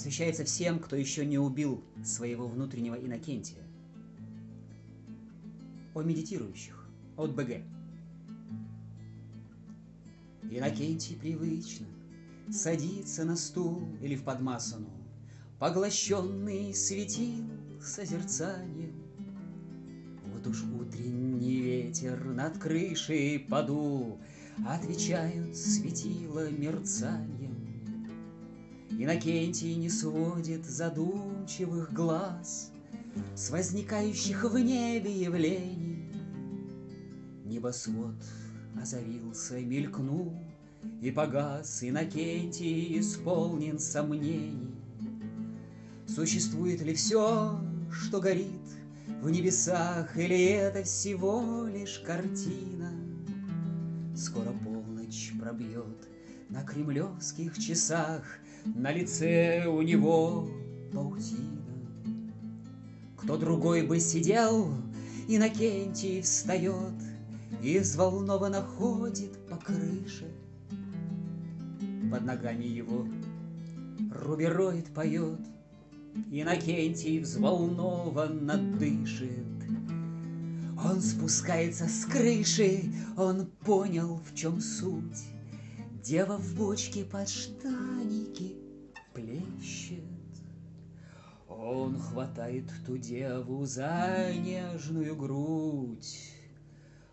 посвящается всем, кто еще не убил своего внутреннего Иннокентия. О медитирующих от БГ. Иннокентий привычно садится на стул или в подмасану, Поглощенный светил созерцанием. Вот уж утренний ветер над крышей подул, Отвечают светила мерцанием. Иннокентий не сводит задумчивых глаз С возникающих в небе явлений. Небосвод озарился, мелькнул и погас, Иннокентий исполнен сомнений. Существует ли все, что горит в небесах, Или это всего лишь картина? Скоро полночь пробьет на кремлевских часах, На лице у него паутина. Кто другой бы сидел, Иннокентий встает И взволнованно ходит по крыше. Под ногами его рубероид поет — Иннокентий взволнованно дышит. Он спускается с крыши, он понял, в чем суть. Дева в бочке под штаники плещет. Он хватает ту деву за нежную грудь.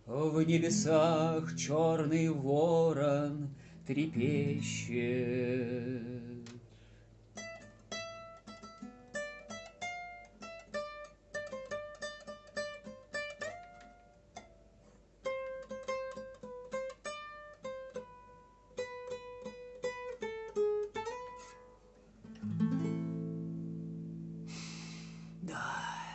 В небесах черный ворон трепещет. die.